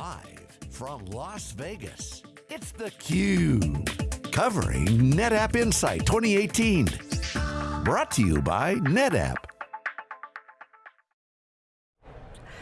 Live from Las Vegas, it's theCUBE. Covering NetApp Insight 2018. Brought to you by NetApp.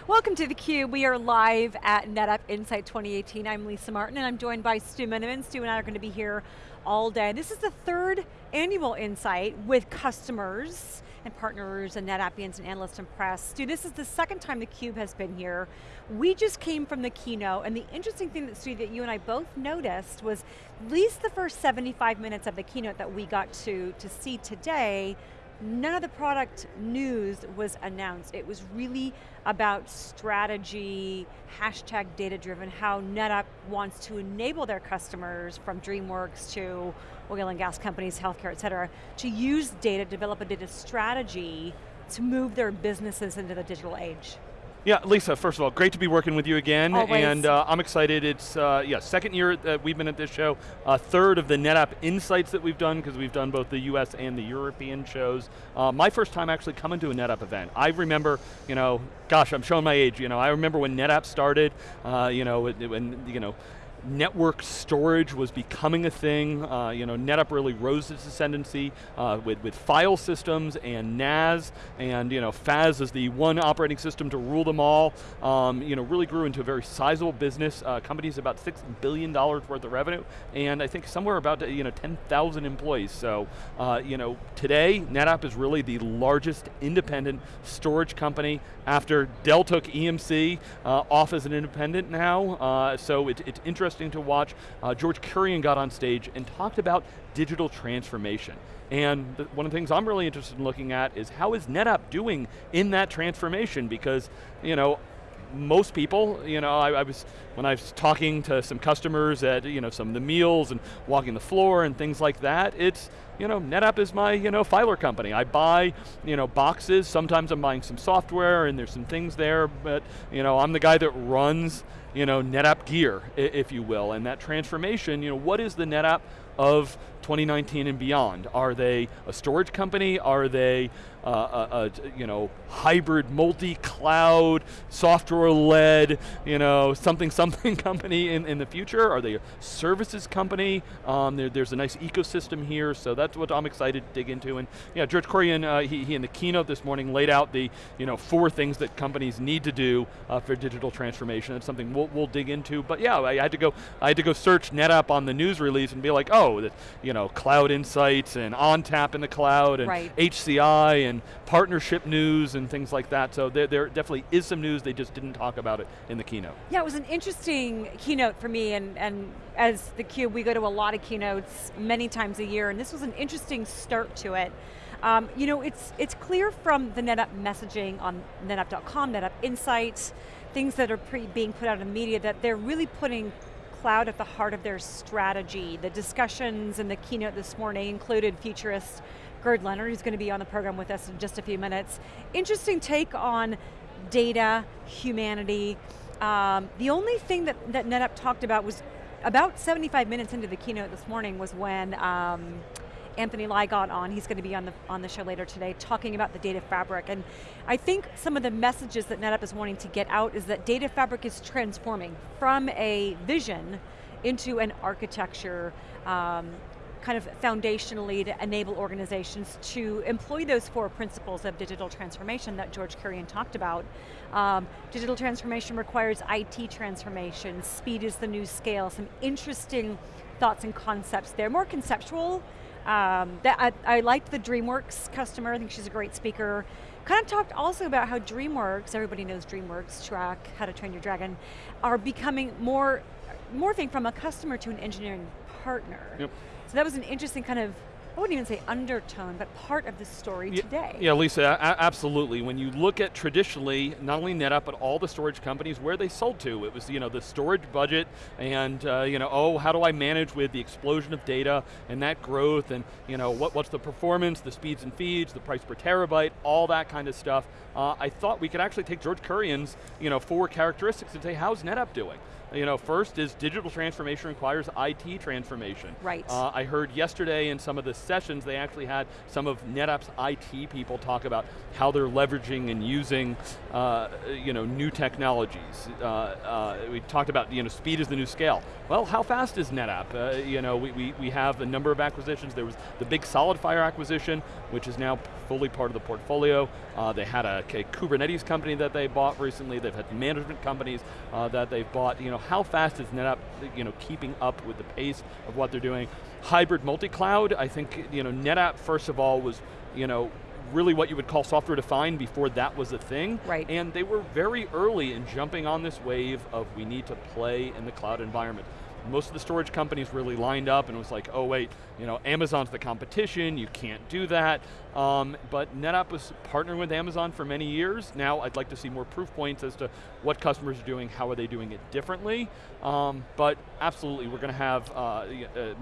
Welcome to theCUBE. We are live at NetApp Insight 2018. I'm Lisa Martin and I'm joined by Stu Miniman. Stu and I are going to be here all day. This is the third annual Insight with customers and partners and NetAppians and analysts and press. Stu, this is the second time theCUBE has been here. We just came from the keynote and the interesting thing that Stu, that you and I both noticed was at least the first 75 minutes of the keynote that we got to, to see today none of the product news was announced. It was really about strategy, hashtag data driven, how NetApp wants to enable their customers from DreamWorks to oil and gas companies, healthcare, et cetera, to use data, develop a data strategy to move their businesses into the digital age. Yeah, Lisa, first of all, great to be working with you again, Always. and uh, I'm excited. It's, uh, yeah, second year that we've been at this show, uh, third of the NetApp Insights that we've done, because we've done both the US and the European shows. Uh, my first time actually coming to a NetApp event. I remember, you know, gosh, I'm showing my age, you know, I remember when NetApp started, uh, you know, when, you know, network storage was becoming a thing. Uh, you know, NetApp really rose its ascendancy uh, with, with file systems and NAS, and you know, FAS is the one operating system to rule them all. Um, you know, really grew into a very sizable business. Uh, company's about six billion dollars worth of revenue, and I think somewhere about you know 10,000 employees. So, uh, you know, today NetApp is really the largest independent storage company after Dell took EMC uh, off as an independent now. Uh, so it, it's interesting interesting to watch. Uh, George Kurian got on stage and talked about digital transformation. And the, one of the things I'm really interested in looking at is how is NetApp doing in that transformation? Because, you know, most people, you know, I, I, was, when I was talking to some customers at, you know, some of the meals and walking the floor and things like that, it's, you know, NetApp is my, you know, filer company. I buy, you know, boxes, sometimes I'm buying some software and there's some things there, but, you know, I'm the guy that runs, you know, NetApp gear, if you will, and that transformation, you know, what is the NetApp of 2019 and beyond? Are they a storage company? Are they uh, a, a, you know, hybrid, multi-cloud, software-led, you know, something something company in, in the future? Are they a services company? Um, there, there's a nice ecosystem here, so that's what I'm excited to dig into. And yeah, George Kurian, uh, he, he in the keynote this morning laid out the you know, four things that companies need to do uh, for digital transformation. It's something we'll, we'll dig into, but yeah, I had to go, I had to go search NetApp on the news release and be like, oh, the, you know, cloud insights and ONTAP in the cloud and right. HCI and partnership news and things like that. So there, there definitely is some news, they just didn't talk about it in the keynote. Yeah, it was an interesting keynote for me, and, and as the Cube, we go to a lot of keynotes many times a year, and this was an interesting start to it. Um, you know, it's, it's clear from the NetApp messaging on NetApp.com, NetApp Insights, things that are being put out in the media, that they're really putting cloud at the heart of their strategy. The discussions in the keynote this morning included futurist Gerd Leonhard, who's going to be on the program with us in just a few minutes. Interesting take on data, humanity. Um, the only thing that, that NetApp talked about was about 75 minutes into the keynote this morning was when um, Anthony Lye got on, he's going to be on the, on the show later today, talking about the data fabric. And I think some of the messages that NetApp is wanting to get out is that data fabric is transforming from a vision into an architecture um, kind of foundationally to enable organizations to employ those four principles of digital transformation that George Kurian talked about. Um, digital transformation requires IT transformation, speed is the new scale, some interesting thoughts and concepts there, more conceptual. Um, that I, I liked the DreamWorks customer, I think she's a great speaker. Kind of talked also about how DreamWorks, everybody knows DreamWorks, Shrek, How to Train Your Dragon, are becoming more, morphing from a customer to an engineering partner. Yep. So that was an interesting kind of I wouldn't even say undertone, but part of the story yeah, today. Yeah, Lisa, absolutely. When you look at traditionally, not only NetApp, but all the storage companies, where they sold to, it was you know the storage budget and uh, you know, oh, how do I manage with the explosion of data and that growth and you know, what, what's the performance, the speeds and feeds, the price per terabyte, all that kind of stuff. Uh, I thought we could actually take George Kurian's you know, four characteristics and say, how's NetApp doing? You know, first is digital transformation requires IT transformation. Right. Uh, I heard yesterday in some of the sessions, they actually had some of NetApp's IT people talk about how they're leveraging and using uh, you know, new technologies. Uh, uh, we talked about you know, speed is the new scale. Well, how fast is NetApp? Uh, you know, we, we, we have a number of acquisitions. There was the big SolidFire acquisition, which is now fully part of the portfolio. Uh, they had a, a, Kubernetes company that they bought recently. They've had management companies uh, that they've bought. You know, how fast is NetApp you know, keeping up with the pace of what they're doing? Hybrid multi-cloud, I think you know, NetApp, first of all, was you know, really what you would call software defined before that was a thing. Right. And they were very early in jumping on this wave of we need to play in the cloud environment most of the storage companies really lined up and was like, oh wait, you know, Amazon's the competition, you can't do that. Um, but NetApp was partnering with Amazon for many years. Now I'd like to see more proof points as to what customers are doing, how are they doing it differently. Um, but absolutely, we're going to have uh, uh,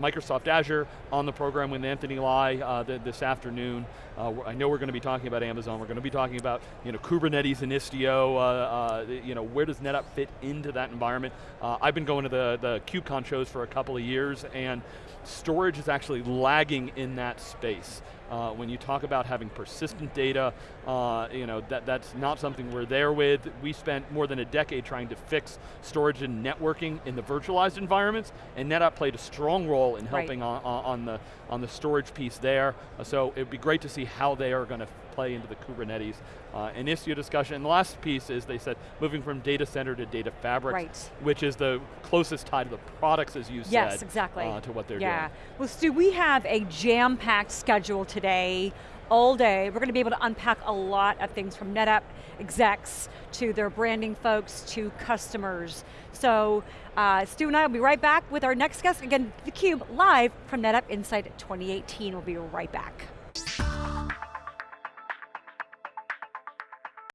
Microsoft Azure on the program with Anthony Lye uh, the, this afternoon. Uh, I know we're going to be talking about Amazon, we're going to be talking about you know, Kubernetes and Istio, uh, uh, you know, where does NetApp fit into that environment? I've been going to the, the KubeCon shows for a couple of years and storage is actually lagging in that space. Uh, when you talk about having persistent data, uh, you know, that, that's not something we're there with. We spent more than a decade trying to fix storage and networking in the virtualized environments, and NetApp played a strong role in helping right. on, on, the, on the storage piece there. Uh, so it'd be great to see how they are going to play into the Kubernetes uh, and Istio discussion. And the last piece is they said moving from data center to data fabric, right. which is the closest tie to the products, as you yes, said, yes, exactly. Uh, to what they're yeah. doing. Well, Stu, we have a jam-packed schedule today all day. We're going to be able to unpack a lot of things from NetApp execs to their branding folks to customers. So uh, Stu and I will be right back with our next guest. Again, theCUBE live from NetApp Insight 2018. We'll be right back.